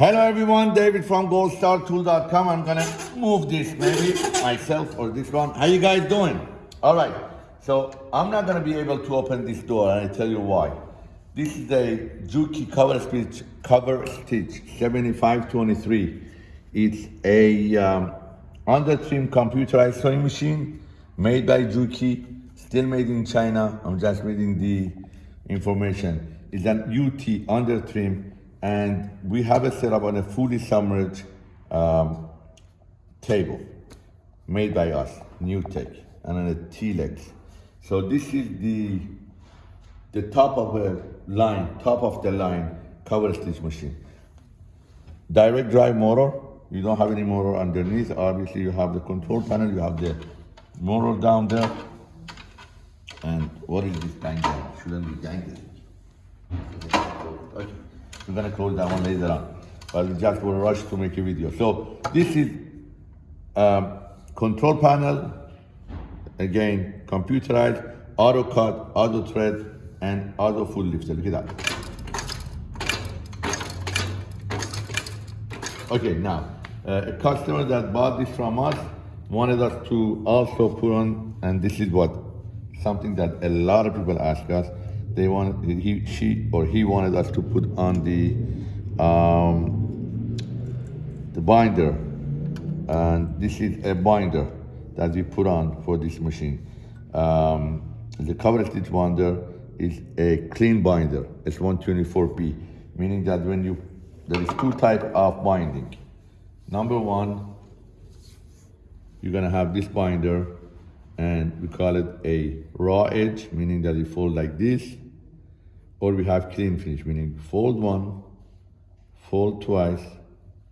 Hello everyone, David from goldstartool.com. I'm gonna move this maybe myself or this one. How you guys doing? All right, so I'm not gonna be able to open this door and I tell you why. This is a Juki cover stitch, cover stitch 7523. It's a um, under trim computerized sewing machine made by Juki, still made in China. I'm just reading the information. It's an UT under trim and we have it set up on a fully submerged um, table made by us, New Tech, and on a T-legs. So this is the the top of a line, top of the line cover stitch machine. Direct drive motor, you don't have any motor underneath. Obviously you have the control panel, you have the motor down there. And what is this bang Shouldn't be banging. We're gonna close that one later on. But we just will rush to make a video. So this is um, control panel, again, computerized, auto cut, auto thread, and auto foot lifter. Look at that. Okay, now, uh, a customer that bought this from us wanted us to also put on, and this is what, something that a lot of people ask us, they want he she or he wanted us to put on the um, the binder. And this is a binder that we put on for this machine. Um, the cover stitch binder is a clean binder. It's 124p meaning that when you there is two type of binding. Number one you're gonna have this binder and we call it a raw edge, meaning that you fold like this, or we have clean finish, meaning fold one, fold twice,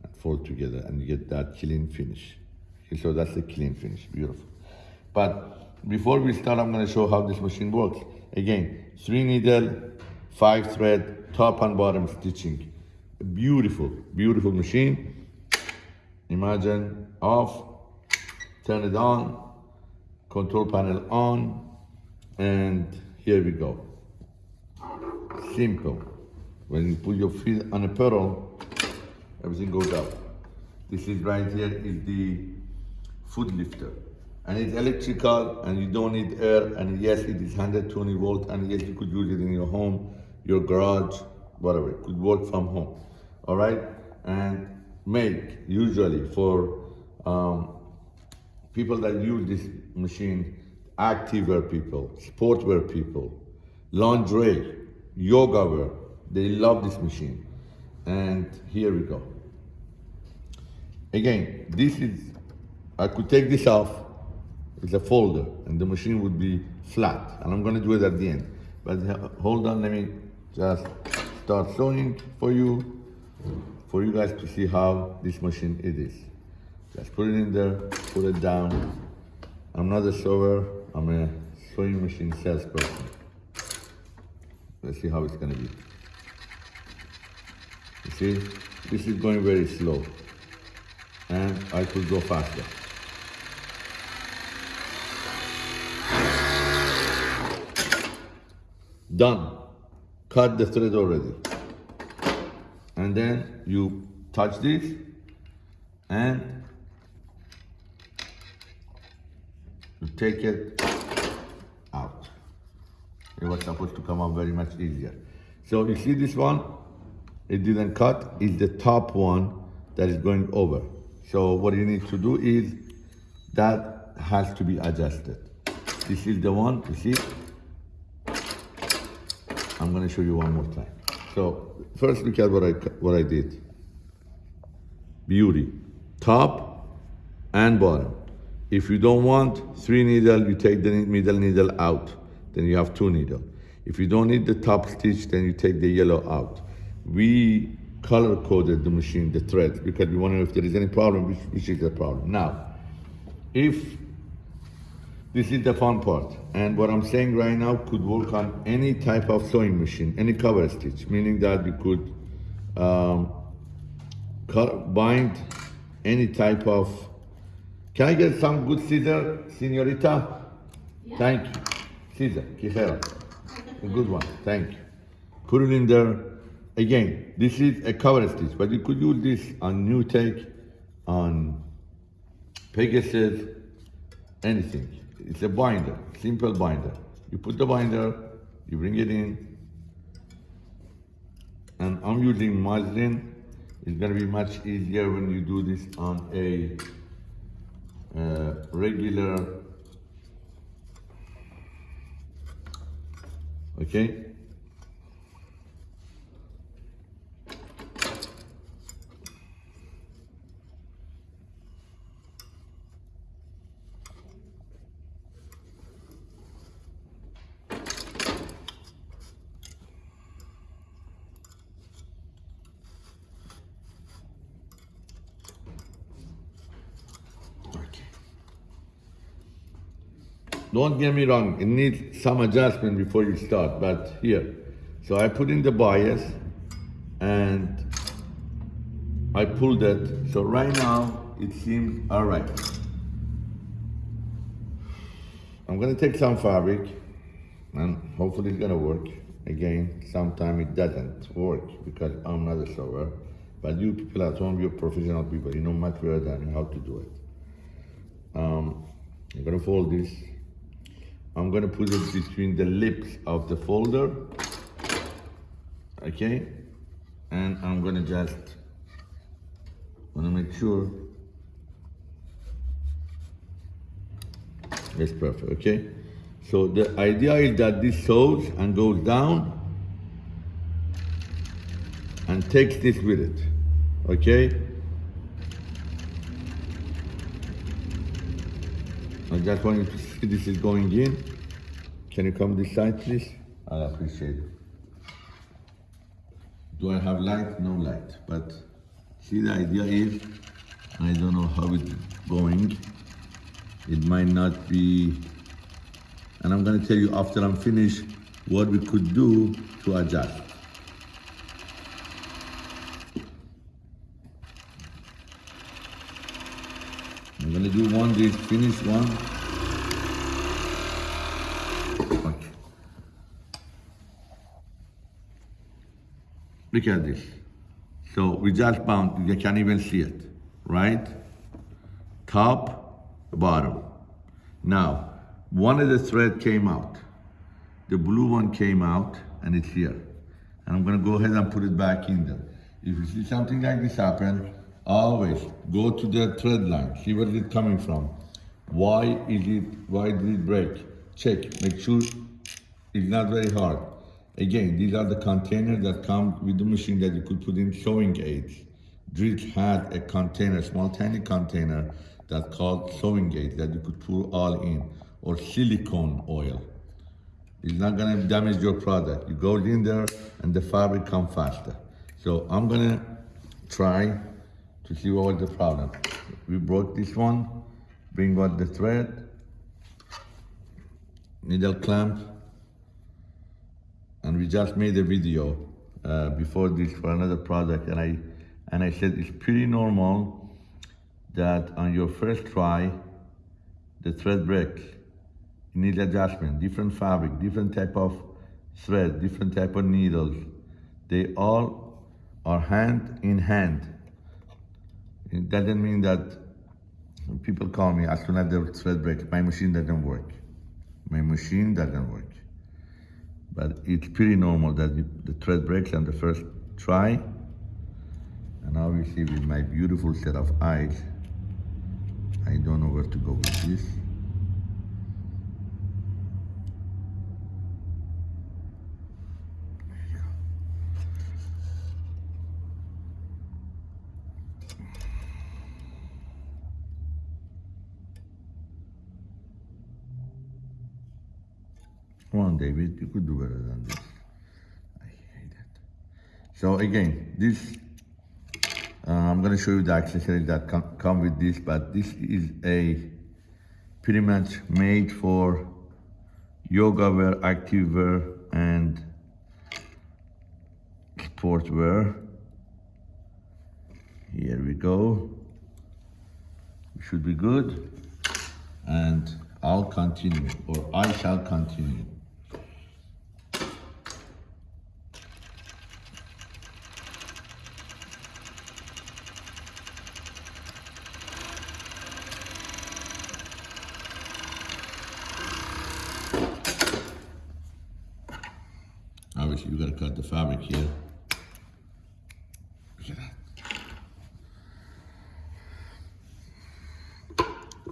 and fold together, and you get that clean finish. Okay, so that's the clean finish, beautiful. But before we start, I'm gonna show how this machine works. Again, three needle, five thread, top and bottom stitching. Beautiful, beautiful machine. Imagine off, turn it on, control panel on, and here we go. Simple. When you put your feet on a pedal, everything goes up. This is right here is the foot lifter. And it's electrical and you don't need air. And yes, it is 120 volt. And yes, you could use it in your home, your garage, whatever. It could work from home. All right? And make usually for um, people that use this machine, activewear people, sportswear people, lingerie, yoga wear, they love this machine. And here we go. Again, this is, I could take this off, it's a folder, and the machine would be flat. And I'm gonna do it at the end. But uh, hold on, let me just start sewing for you, for you guys to see how this machine it is. Just put it in there, put it down. I'm not a sewer, I'm a sewing machine salesperson. Let's see how it's gonna be. You see, this is going very slow. And I could go faster. Done. Cut the thread already. And then you touch this and you take it out. It was supposed to come out very much easier. So you see this one? It didn't cut. It's the top one that is going over. So what you need to do is that has to be adjusted. This is the one, you see? I'm gonna show you one more time. So first look at what I, what I did. Beauty, top and bottom. If you don't want three needle, you take the middle needle out. Then you have two needle. If you don't need the top stitch, then you take the yellow out. We color coded the machine, the thread, because we want to know if there is any problem, which, which is the problem. Now, if this is the fun part, and what I'm saying right now could work on any type of sewing machine, any cover stitch, meaning that you could um, bind any type of can I get some good scissor, senorita? Yeah. Thank you. Scissor, Quijera. A good one, thank you. Put it in there. again, this is a cover stitch, but you could use this on new take, on Pegasus, anything. It's a binder, simple binder. You put the binder, you bring it in, and I'm using muslin. It's gonna be much easier when you do this on a uh, regular, okay? Don't get me wrong, it needs some adjustment before you start, but here. So I put in the bias and I pulled it. So right now it seems all right. I'm gonna take some fabric and hopefully it's gonna work. Again, sometimes it doesn't work because I'm not a sewer. But you people at home, you're professional people, you know much better than how to do it. Um, I'm gonna fold this I'm gonna put it between the lips of the folder, okay? And I'm gonna just, wanna make sure it's perfect, okay? So the idea is that this sews and goes down and takes this with it, okay? I just want you to see this is going in. Can you come this side, please? I appreciate it. Do I have light? No light. But see, the idea is, I don't know how it's going. It might not be, and I'm gonna tell you after I'm finished what we could do to adjust. I'm gonna do one, this finish one. Okay. Look at this. So we just bound, you can't even see it, right? Top, bottom. Now, one of the thread came out. The blue one came out and it's here. And I'm gonna go ahead and put it back in there. If you see something like this happen, Always go to the thread line, see where it's coming from. Why is it, why did it break? Check, make sure it's not very hard. Again, these are the containers that come with the machine that you could put in sewing aids. Dritz had a container, small tiny container that called sewing aids that you could pour all in, or silicone oil. It's not gonna damage your product. You go in there and the fabric come faster. So I'm gonna try to see what was the problem. We broke this one, bring out the thread, needle clamp, and we just made a video uh, before this for another project and I and I said it's pretty normal that on your first try, the thread breaks. You need adjustment, different fabric, different type of thread, different type of needles. They all are hand in hand it doesn't mean that people call me as soon as the thread breaks, my machine doesn't work. My machine doesn't work. But it's pretty normal that the thread breaks on the first try. And obviously with my beautiful set of eyes, I don't know where to go with this. Come on, David, you could do better than this. I hate it. So again, this, uh, I'm gonna show you the accessories that come, come with this, but this is a pretty much made for yoga wear, active wear, and sport wear. Here we go. should be good. And I'll continue, or I shall continue. Obviously you gotta cut the fabric here. Look at that.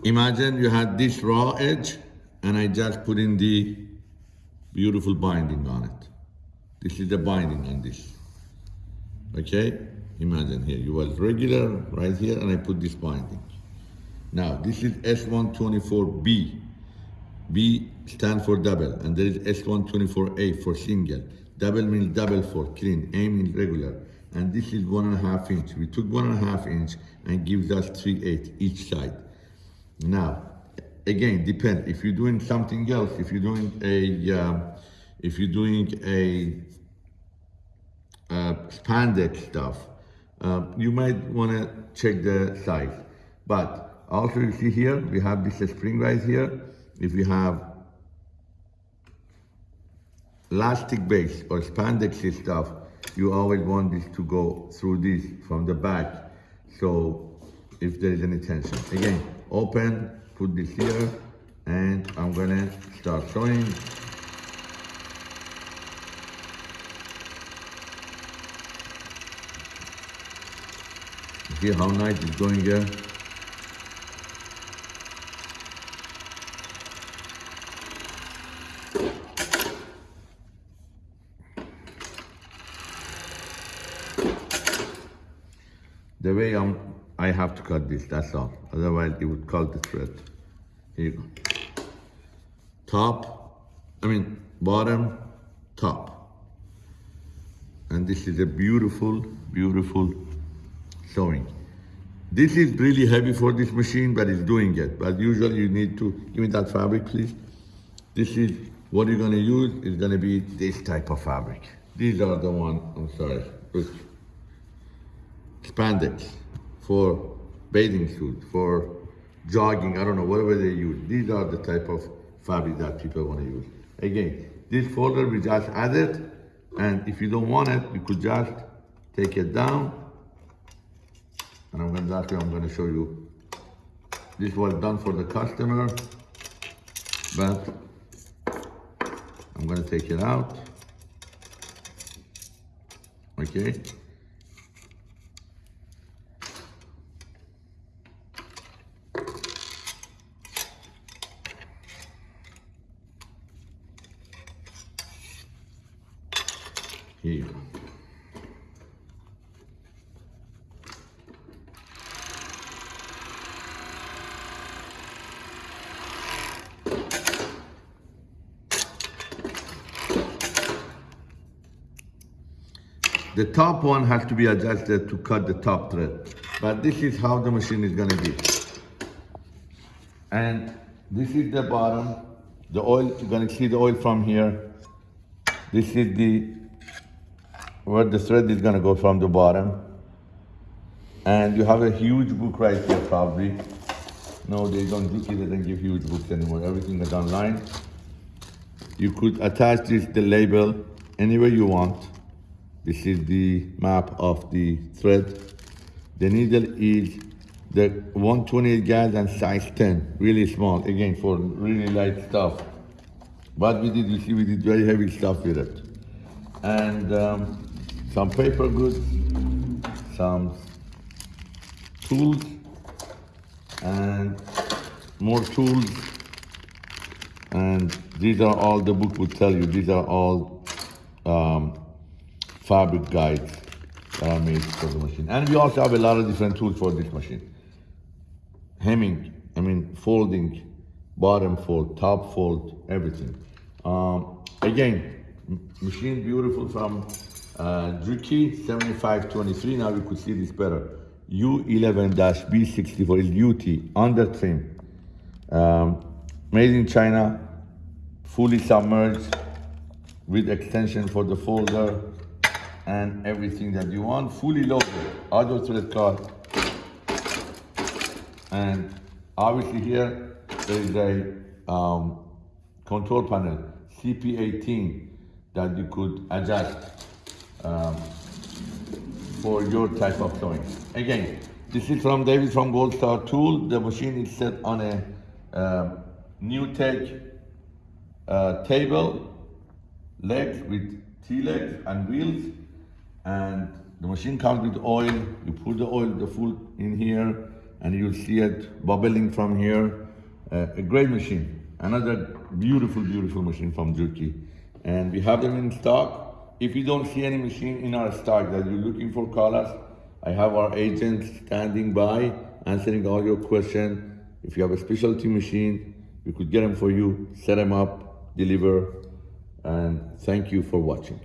Imagine you had this raw edge and I just put in the beautiful binding on it. This is the binding on this. Okay? Imagine here, you was regular right here and I put this binding. Now, this is S124B. B stand for double, and there is S124A for single. Double means double for clean, A means regular. And this is one and a half inch. We took one and a half inch and gives us three eight each side. Now, again, depend. If you're doing something else, if you're doing a, uh, if you're doing a uh, spandex stuff, uh, you might want to check the size. But also, you see here, we have this spring right here. If you have elastic base or spandex stuff, you always want this to go through this from the back. So if there is any tension. Again, open, put this here, and I'm gonna start sewing. See how nice it's going here? The way I'm, I have to cut this, that's all. Otherwise it would cut the thread. Here you go. Top, I mean bottom, top. And this is a beautiful, beautiful sewing. This is really heavy for this machine, but it's doing it. But usually you need to, give me that fabric, please. This is, what you're gonna use is gonna be this type of fabric. These are the one, I'm sorry. Spandex for bathing suit, for jogging, I don't know, whatever they use. These are the type of fabric that people wanna use. Again, this folder we just added, and if you don't want it, you could just take it down, and I'm gonna, what I'm gonna show you. This was done for the customer, but I'm gonna take it out. Okay. Here you go. The top one has to be adjusted to cut the top thread. But this is how the machine is gonna be. And this is the bottom. The oil, you're gonna see the oil from here. This is the, where the thread is gonna go from the bottom. And you have a huge book right here probably. No, they don't, Juki doesn't give huge books anymore. Everything is online. You could attach this, the label, anywhere you want. This is the map of the thread. The needle is the 128 gauge and size 10, really small, again, for really light stuff. But we did, you see, we did very heavy stuff with it. And um, some paper goods, some tools, and more tools. And these are all, the book would tell you, these are all um, fabric guides that are made for the machine. And we also have a lot of different tools for this machine. Hemming, I mean folding, bottom fold, top fold, everything. Um, again, machine beautiful from uh, Juki 7523. Now you could see this better. U11-B64 is UT, under trim. Um, made in China, fully submerged with extension for the folder, and everything that you want, fully loaded, auto thread card. And obviously here, there is a um, control panel, CP18, that you could adjust um, for your type of sewing. Again, this is from David from Gold Star Tool. The machine is set on a uh, NewTek uh, table, legs with T-legs and wheels. And the machine comes with oil. You put the oil, the full in here, and you'll see it bubbling from here. Uh, a great machine. Another beautiful, beautiful machine from Turkey. And we have them in stock. If you don't see any machine in our stock that you're looking for, call us. I have our agents standing by, answering all your questions. If you have a specialty machine, we could get them for you, set them up, deliver, and thank you for watching.